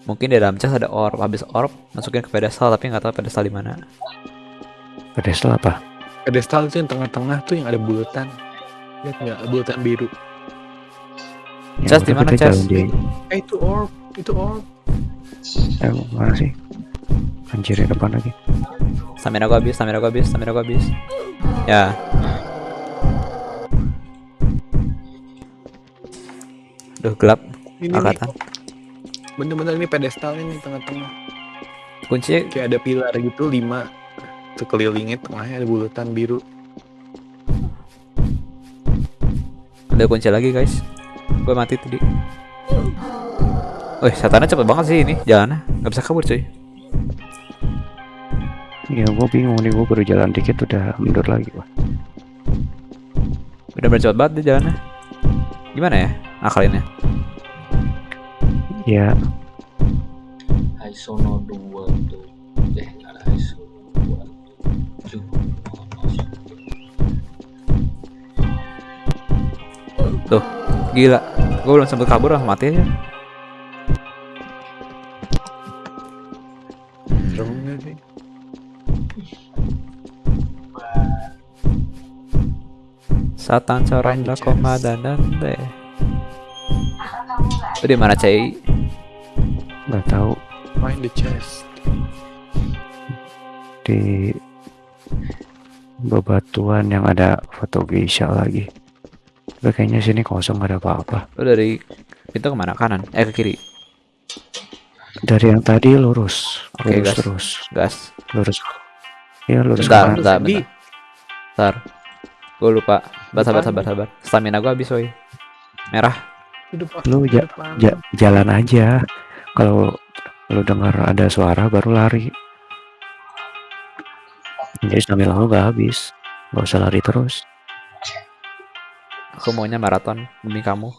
Mungkin di dalam chest ada orb, habis orb masukin ke pedestal tapi nggak tahu pedestal di mana. Pedestal apa? Pedestal itu yang tengah-tengah tuh yang ada bulatan. Lihat nggak bulatan biru? Chest di mana, di Eh itu orb, itu orb. eh, mana sih? Anjir ya depan lagi. Stamina gua habis, stamina gua habis, stamina gua habis. Ya. Duh, gelap Ini angkatan. bener-bener ini pedestal ini tengah-tengah. Kunci Kayak ada pilar gitu lima sekelilingnya tengahnya ada bulatan biru. ada kunci lagi, guys. Gua mati tadi. Wih, setannya cepet banget sih ini jalannya. Nggak bisa kabur, cuy. Ya gua bingung nih gua baru jalan dikit udah mundur lagi gua. Udah cepet banget dia jalannya. Gimana ya akalinnya? Ya 2 Tuh, gila. Gue belum sempet kabur lah, mati aja. Satan seorang dakoma dan deh. Itu di mana mana? Gak tau Main di chest. Di bebatuan yang ada foto geisha lagi. Tapi kayaknya sini kosong gak ada apa-apa. Lu dari itu ke mana kanan? Eh ke kiri. Dari yang tadi lurus, Oke, lurus gas. terus, Gas. lurus. Ya lurus Bentar, ke mana? bentar, bentar. Bentar. Gue lupa. Sabar, sabar, sabar, sabar. Stamina gue habis, woy. Merah. Lu ja- ja- jalan aja. Kalau lu dengar ada suara baru lari. Jadi stamina lu gak habis. Gak usah lari terus. Aku maunya maraton demi kamu.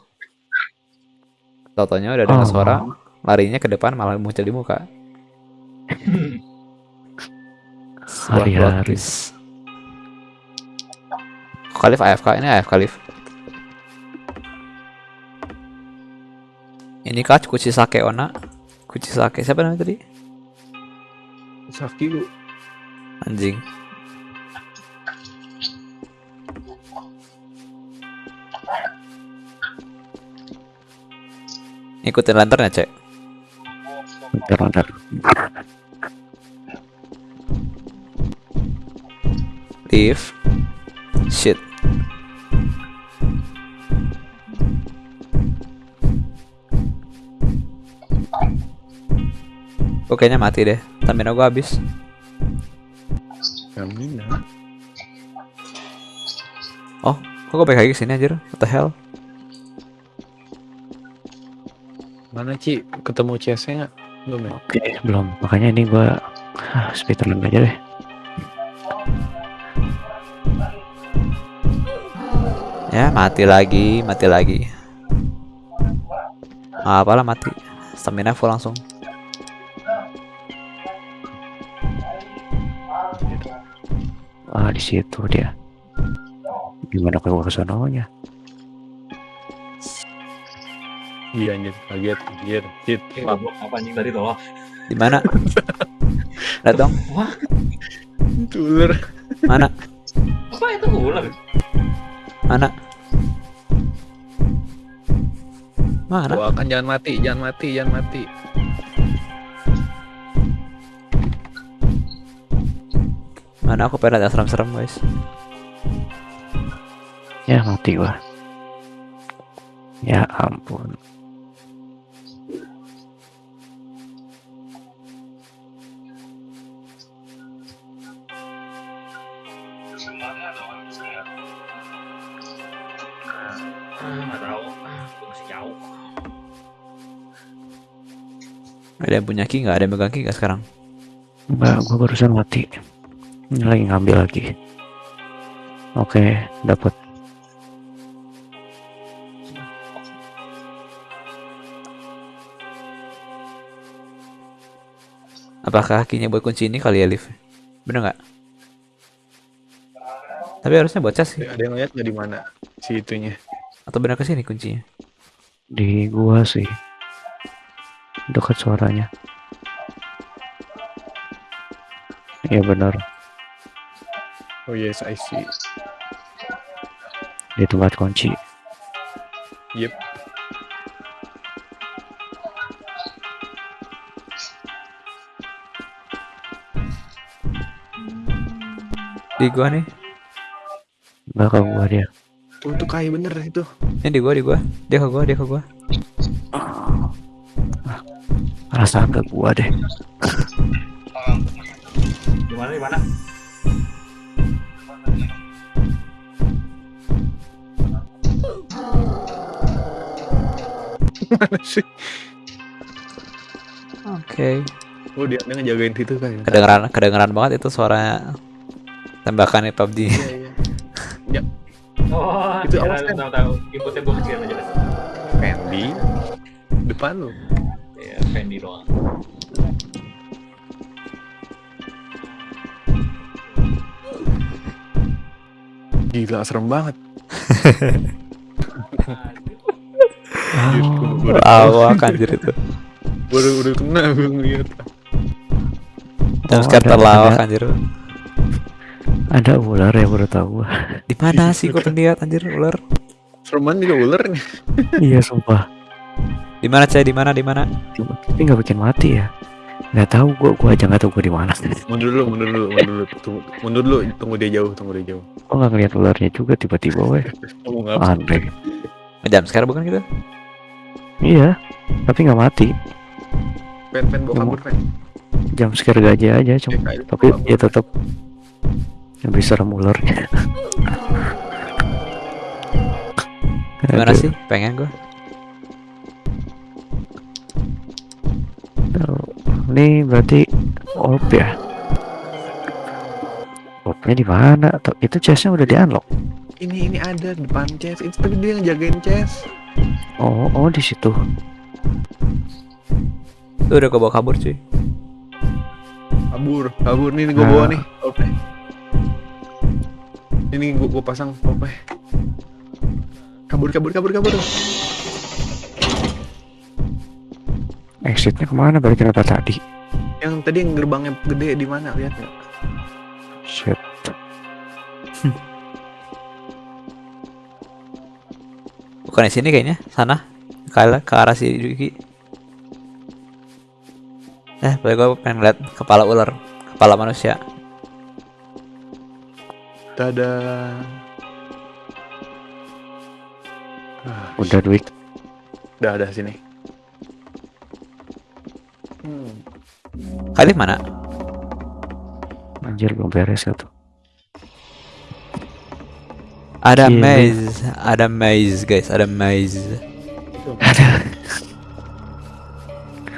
Tau-taunya udah dengar Oh. suara, larinya ke depan malah muncul di muka. Sebuah plot twist. Khalif AFK, ini AFK Khalif. Ini kah Kuchisake Ona? Kuchisake, siapa namanya tadi? Safki lu. Anjing. Ikutin lanternnya, Cek. Bentar, bentar. Leave. Shit. Gue kayaknya mati deh. Stamina gue habis. Stamina. Oh, kok gue balik lagi ke sini anjir? What the hell? Mana Ci? Ketemu chestnya nggak? Belum ya? Oke, belum. Makanya ini gua ah, speedrun aja deh. Ya, mati lagi, mati lagi. Ah, apalah mati. Stamina full langsung. Ah, di situ dia. Gimana kalau ke sononya? Iya anjir. Kaget. Anjir. Hit. Eh, goblok apa anjing tadi tolong. Di mana? Lihat dong. Tuler. Mana? Apa itu ular? Mana? Mana? Doakan jangan mati. Jangan mati. Jangan mati. Mana aku pengen yang serem-serem, guys. Ya mati gua. Ya ampun. Nggak tahu. Gua masih jauh. Ada yang punya ki nggak? Ada yang megang ki nggak sekarang? Mbak, gua barusan mati. Ini lagi ngambil lagi. Oke, dapat. Apakah kinya buat kunci ini kali ya, Liv? Bener nggak? Tapi harusnya buat cas sih. Ada yang lihat nggak di mana si itunya? Atau bener ke sini kuncinya? Di gua sih. Dekat suaranya. Iya benar. Oh yes, I see. Di tempat kunci. Yep. Di gua nih. Ke gua dia. Tuh tuh kayak bener itu. Ini di gua, di gua. Dia ke gua, dia ke gua. Perasaan ke gua deh. Di mana di mana? Mana sih? Oke. Oh dia, dia ngejagain situ kan? Kedengeran, kedengeran banget itu suara tembakan PUBG. Iya iya. Oh, Itu iya, awas, tahu kan? tahu tahu. Inputnya gua kecil aja. dah. Fendi. Depan lu. Ya, Fendi doang. Gila serem banget. Baru, Awak anjir itu. baru udah kena gue ngeliat. Jam Oh, terlawak ada- anjir. Ada ular ya baru tahu. Di mana sih kok lihat anjir ular? Serman juga ular nih. iya sumpah. Di mana cah? Di mana? Di mana? Tapi nggak bikin mati ya. Nggak tahu gua gua aja nggak tahu gua di mana. Mundur dulu, mundur dulu, mundur dulu. Tunggu, mundur dulu, tunggu dia jauh, tunggu dia jauh. Kok nggak ngeliat ularnya juga tiba-tiba weh. Aneh. Jam sekarang bukan gitu? Iya. Tapi nggak mati. Pen, pen bawa kabur, pen. Jam scare gajah aja cuma. Kayak Tapi kabur. ya tetap lebih serem ularnya. Gimana Aduh. sih? Pengen gua. Tuh, Ini berarti orb ya. Orbnya di mana? Tuh, Itu chestnya udah di unlock. Ini ini ada depan chest. Itu tapi dia yang jagain chest. Oh, oh di situ. Udah kebawa kabur cuy. Kabur, kabur nih gue Nah. bawa nih. Oke. Ini gua, gua pasang oke. Kabur, kabur, kabur, kabur. Exitnya ke mana? Balikin apa tadi? Yang tadi yang gerbangnya gede di mana? Lihat nggak? Shit. Bukan di sini kayaknya, sana. Ke, arah- ke arah si Yuki. Eh, boleh gua pengen lihat kepala ular, kepala manusia. Dadah. Ah, Udah duit. udah ada sini. Hmm. Kali mana? Anjir belum beres ya tuh. Ada Iya, maze, ada maze guys, ada maze.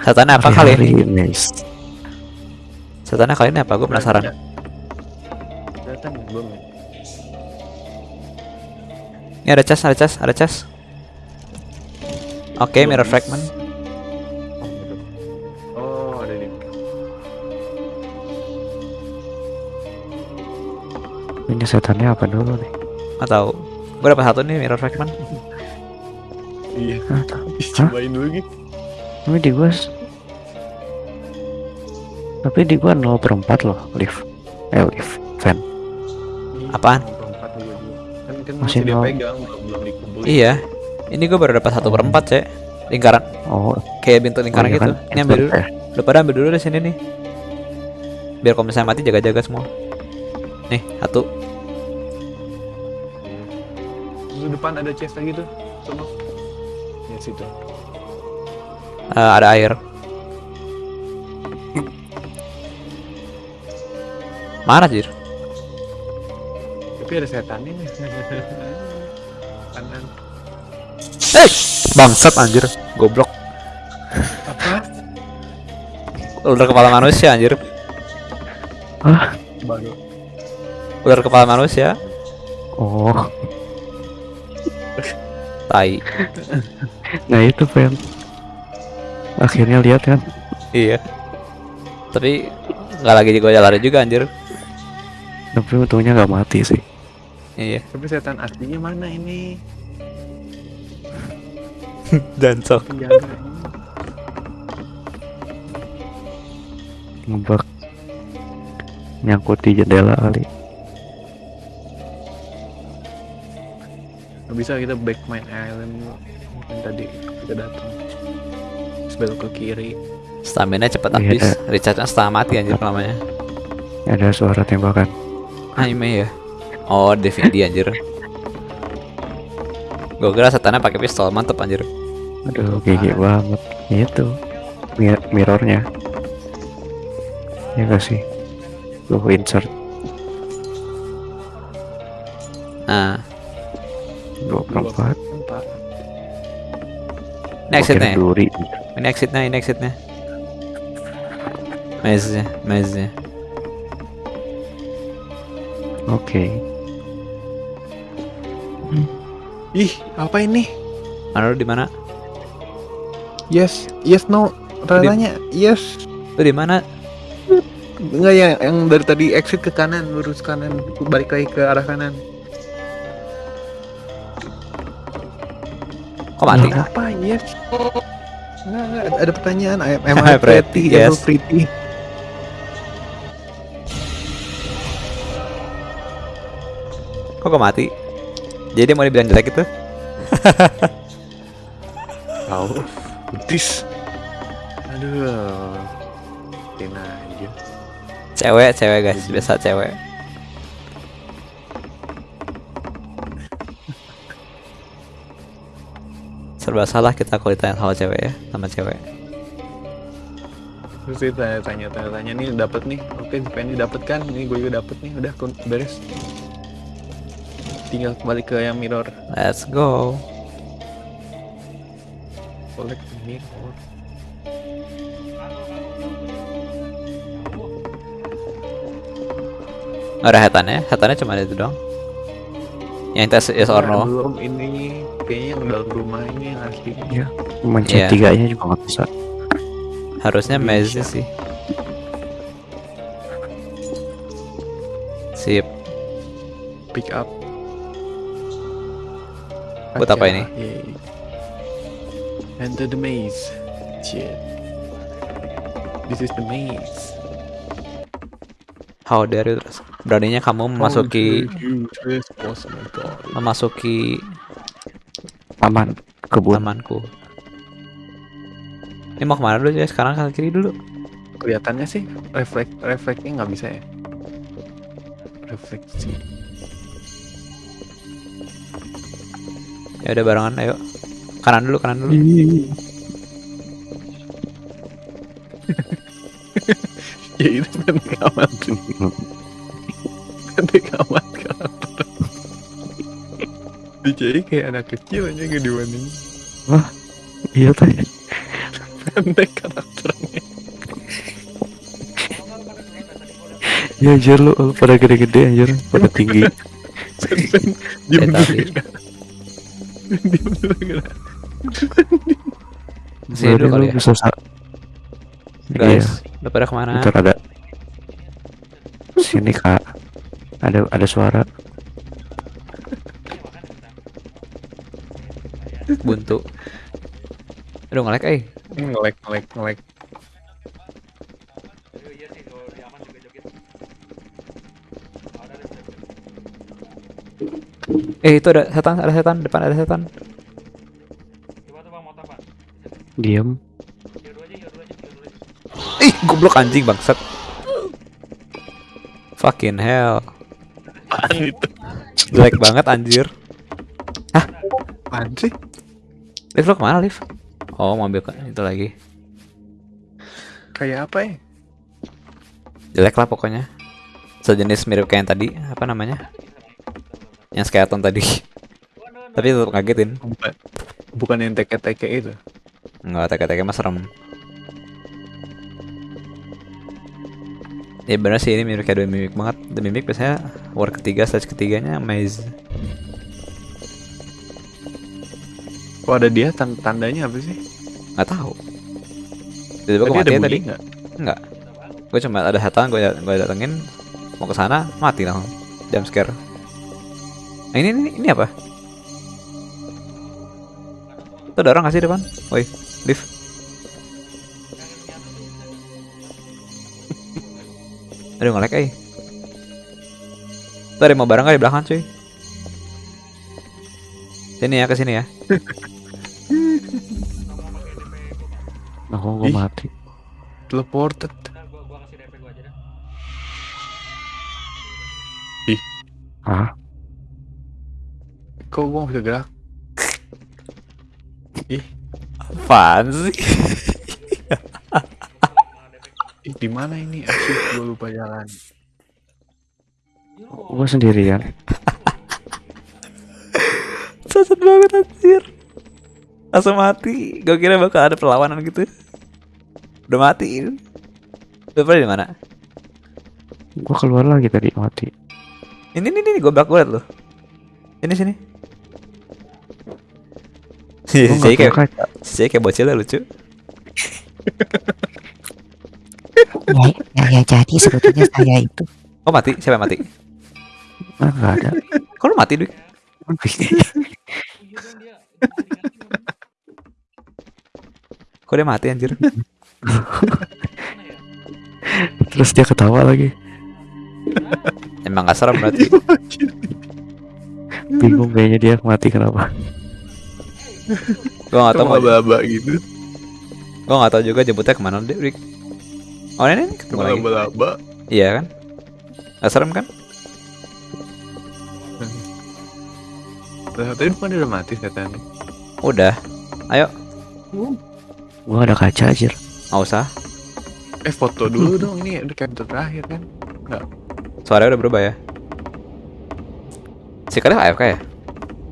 Setannya apa kali ini? Nice. Setannya kali ini apa? Gue penasaran. Ya, belum ya? Ini ada chest, ada chest, ada chest. Oke, mirror fragment. Oh. Oh, ada di. Ini setannya apa dulu nih? Nggak tahu. Gue dapat satu nih mirror fragment. Iya. Ah, tahu. Cobain dulu gitu. Tapi di gua Tapi di gua 0 per 4 loh lift Eh lift Fan Apaan? Kan, Masih masih dia pegang, belum belum dikumpulin. Iya. Ini gue baru dapat satu per empat cek. Lingkaran, Oh kayak bentuk lingkaran oh iya gitu. kan, Ini ambil dulu. ya. Lu pada ambil dulu di sini nih. Biar kalau misalnya mati jaga-jaga semua. Nih, satu. Terus depan ada chest lagi tuh. Sono. Ya situ. Eh, ada air. Mana jir? Tapi ada setannya nih. Kanan. Eh, bangsat anjir, goblok. Apa? Ular kepala manusia anjir. Baru. Ular kepala manusia. Oh Tai. Nah itu fan Akhirnya lihat kan Iya. Tapi nggak lagi gue lari juga anjir. Tapi untungnya nggak mati sih Iya. Tapi setan aslinya mana ini? Jancok. Penjaga ini. Ngebak Nyangkut di jendela kali Nggak bisa kita back main island. Yang tadi kita datang. Terus belok ke kiri. Stamina cepet Iya, habis. Richardnya setengah mati anjir namanya. Ada suara tembakan Anime ya. Oh, DVD anjir. Gue kira setannya pakai pistol, mantep anjir. Aduh gigi banget Itu mir- Mirrornya Ya gak sih Gue insert Nah, 2 per 4 Empat. ini exitnya. ya? duri Ini exitnya, ini exitnya. Maze-nya, maze-nya. Oke Ih, apa ini? Mana lu di mana? Yes, yes, no. Tanya, yes. Lu di mana? Enggak ya, yang dari tadi exit ke kanan, lurus kanan, balik lagi ke arah kanan. Kok mati? Apa? Yes. Enggak, enggak, ada- pertanyaan. Am am Am I pretty? pretty? Am I Yes. pretty? Kok mati? Jadi dia mau dibilang jelek gitu? Tahu. Betis. Aduh. Tina aja. Cewek, cewek guys, biasa cewek. Serba salah kita kalau ditanya soal cewek ya, sama cewek. Terus dia tanya tanya tanya, nih dapat nih. Oke, pengen dapat kan? Ini gue juga dapat nih. Udah beres. Tinggal kembali ke yang mirror. Let's go. Collect the mirror. Ada hetannya, hetannya cuma ada itu doang. Yang tes yes or Nah, no. Belum ini kayaknya yang dalam rumah ini yang asli. Iya. Mencet Iya. tiganya juga nggak bisa. Harusnya maze sih. Sip. Pick up. Buat apa ini? Yay. Enter the maze. Shit. This is the maze. How dare you terus. Beraninya kamu memasuki God. memasuki Aman. Kebun. tamanku. Ini mau ke mana dulu ya? Sekarang ke kiri dulu. Kelihatannya sih reflect reflectnya nggak bisa ya. Refleksi. Ya udah barengan, ayo. Kanan dulu, kanan dulu. ya itu pendek amat. pendek amat karakter. Jadi kayak anak kecil aja gak dibanding Iya teh. pendek karakternya. Ya anjir lu, lu pada gede-gede anjir, pada tinggi. Diam Kayak dulu tadi. Diam dulu kali ya. bisa sa- Iya, Guys, udah pada ke mana? ntar ada sini kak, ada ada suara. Buntu. Aduh ngelek eh. Ngelek ngelek ngelek. Eh itu ada setan, ada setan, depan ada setan. Diam. Ih, goblok anjing bangsat. Fucking hell. Apaan itu? Jelek banget anjir. Apaan sih? Liv lo ke mana Liv? Oh mobil ke- itu lagi. Kayak apa ya? Jelek lah pokoknya. Sejenis mirip kayak yang tadi, apa namanya? Yang skeleton tadi. Tapi tetap ngagetin. Bukan, bukan yang teke-teke itu. Enggak, teka-teka mah serem. Ya bener sih ini mirip kayak The Mimic banget. The Mimic biasanya war ketiga, stage ketiganya maze. Kok ada dia tan- tandanya apa sih? Nggak tahu. Tiba-tiba ada mati ya tadi? nggak? Enggak. Gue cuma ada setan, gue gue datengin mau ke sana mati langsung. Jump scare. Nah, ini, ini ini apa? Itu ada orang nggak sih depan? Woi, lift. Aduh ngelek eh. Tuh ada yang mau bareng nggak di belakang cuy? Sini ya, ke sini ya. Nah, kok gua Ih. mati. Teleported. Ah, Kok gua bisa gerak? Apaan sih? Ih, di mana ini? Asyik gua lupa jalan. gua sendirian. Sesat banget anjir Langsung mati Gue kira bakal ada perlawanan gitu Udah mati Lu pada di mana? Gua keluar lagi tadi mati. Ini ini ini gue gue liat lu Sini Si nggak kayak si kayak bocil lah lucu ya, ya, ya jadi sebetulnya saya itu Oh mati? Siapa yang mati? Ah, nggak ada. Kok lu mati Dwi? Kok dia mati anjir? Terus dia ketawa lagi. Emang gak serem berarti Bingung kayaknya dia mati kenapa. Gue gak tau mau laba gitu. Gue gak tau juga jemputnya ke mana deh Rick. Oh ini nih ketemu lagi. laba-laba. Iya kan? Gak serem kan? Lah, tadi bukan dia udah mati setan. Udah. Ayo. Gua ada kaca aja. Gak usah. Eh foto dulu dong. Ini udah kayak terakhir kan. Suaranya udah berubah ya? Si Kalif AFK ya?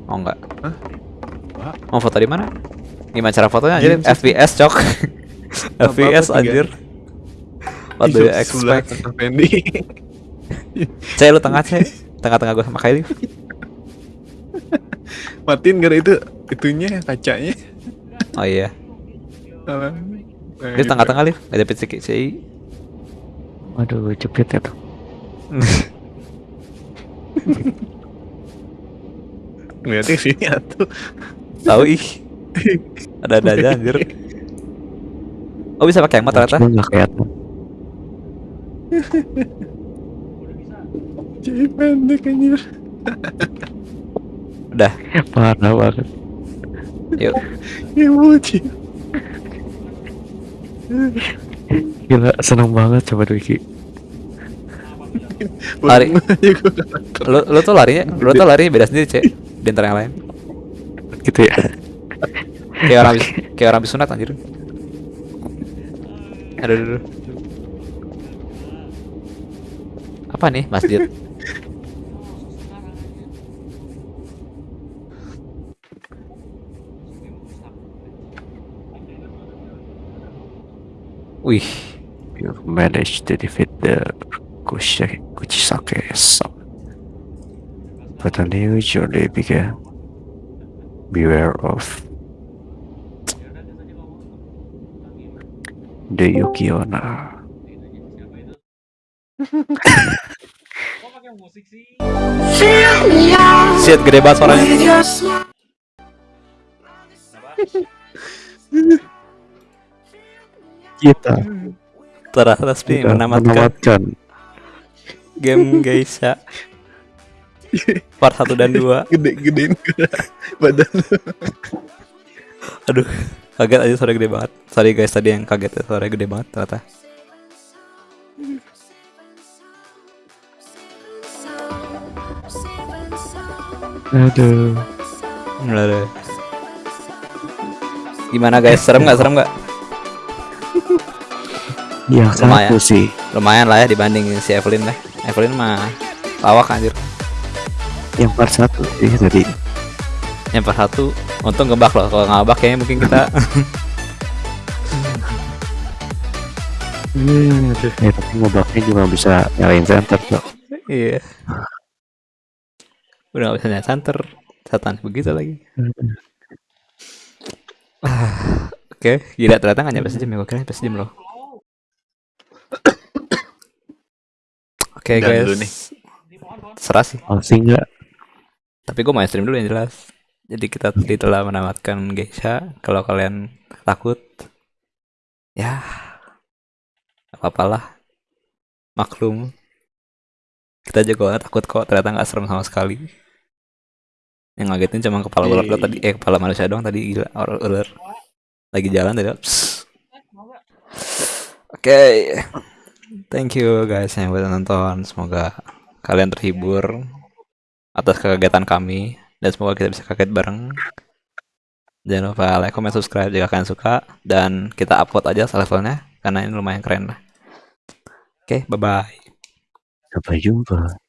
Oh enggak Hah? Mau foto di mana? Gimana cara fotonya anjir sih. FPS cok. FPS anjir. What do you expect? Kata Fendi. C lu tengah C Tengah-tengah gue sama Kylie Matiin gara itu itunya kacanya. Oh iya. Nah, Dia tengah-tengah lift Gak ada PC CI Waduh, jepit ya tuh. Ngeliatnya sini atuh. Tahu ih Ada-ada aja anjir Oh bisa pakai yang ternyata Cuma nggak kelihatan. Jadi pendek anjir. Udah Parah banget. Yuk bocil. Gila, seneng banget coba Dwiki. Lari. Lu, lu tuh larinya Lu tuh larinya beda sendiri C Di antara yang lain Gitu ya. Kayak orang habis Kayak orang habis sunat anjir Aduh, aduh, aduh. Apa nih masjid? Wih, You've managed to defeat the Kuchisake sub. But a new journey began. Beware of the Yukiona. shit gede banget suaranya. Kita Telah resmi menamatkan menamatkan game Geisha part 1 dan 2 Gede-gedein gua badan. Aduh, kaget aja suara gede banget. Sorry guys tadi yang kaget ya, suara gede banget ternyata. Aduh. Aduh. Gimana guys? Serem nggak? Serem nggak? Yang Lumayan. satu sih. Lumayan lah ya dibanding si Evelyn lah. Evelyn mah lawak anjir. Yang part satu sih tadi. Yang part satu untung ngebak loh. Kalau ngebak kayaknya mungkin kita Ya tapi ngobaknya cuma bisa nyalain center kok. iya. Udah nggak bisa nyari center. Setan begitu lagi. Ah, Oke, gila ternyata nggak nyampe sejam ya. Gue kira nyampe sejam loh. Oke Dan guys, serah sih. Langsung nggak? Tapi gue main stream dulu yang jelas. Jadi kita tadi telah menamatkan Geisha. Kalau kalian takut, ya apa-apalah. Maklum. Kita juga takut kok. Ternyata nggak serem sama sekali. Yang ngagetin cuma kepala ular doang tadi. Eh kepala manusia doang tadi gila. Ular lagi jalan tadi. Psst. Oke. Thank you guys yang udah nonton. Semoga kalian terhibur atas kegiatan kami dan semoga kita bisa kaget bareng. Jangan lupa like, comment, subscribe jika kalian suka dan kita upload aja levelnya karena ini lumayan keren lah. Oke, bye bye. Sampai jumpa.